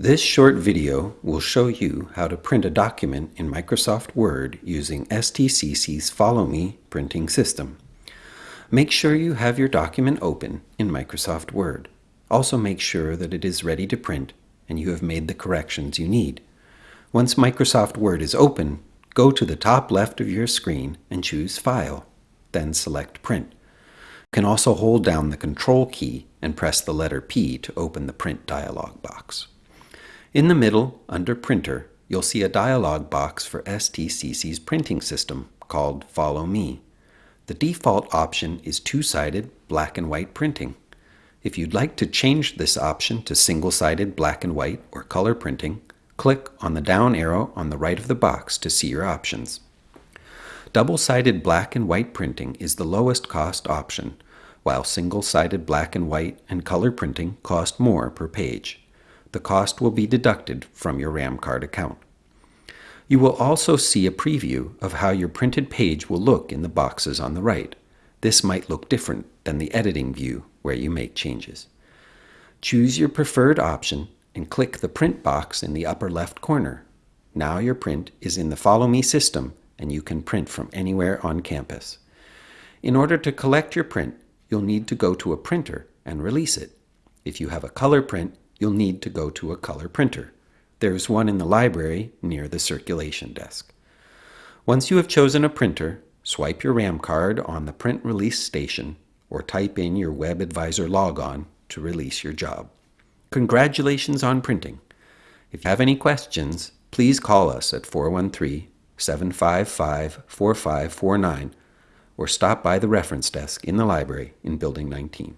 This short video will show you how to print a document in Microsoft Word using STCC's Follow Me printing system. Make sure you have your document open in Microsoft Word. Also make sure that it is ready to print and you have made the corrections you need. Once Microsoft Word is open, go to the top left of your screen and choose File, then select Print. You can also hold down the Control key and press the letter P to open the Print dialog box. In the middle, under Printer, you'll see a dialog box for STCC's printing system called Follow Me. The default option is two-sided black and white printing. If you'd like to change this option to single-sided black and white or color printing, click on the down arrow on the right of the box to see your options. Double-sided black and white printing is the lowest cost option, while single-sided black and white and color printing cost more per page the cost will be deducted from your RAM card account. You will also see a preview of how your printed page will look in the boxes on the right. This might look different than the editing view where you make changes. Choose your preferred option and click the print box in the upper left corner. Now your print is in the Follow Me system and you can print from anywhere on campus. In order to collect your print, you'll need to go to a printer and release it. If you have a color print, you'll need to go to a color printer. There is one in the library near the circulation desk. Once you have chosen a printer, swipe your RAM card on the print release station or type in your WebAdvisor logon to release your job. Congratulations on printing. If you have any questions, please call us at 413-755-4549 or stop by the reference desk in the library in Building 19.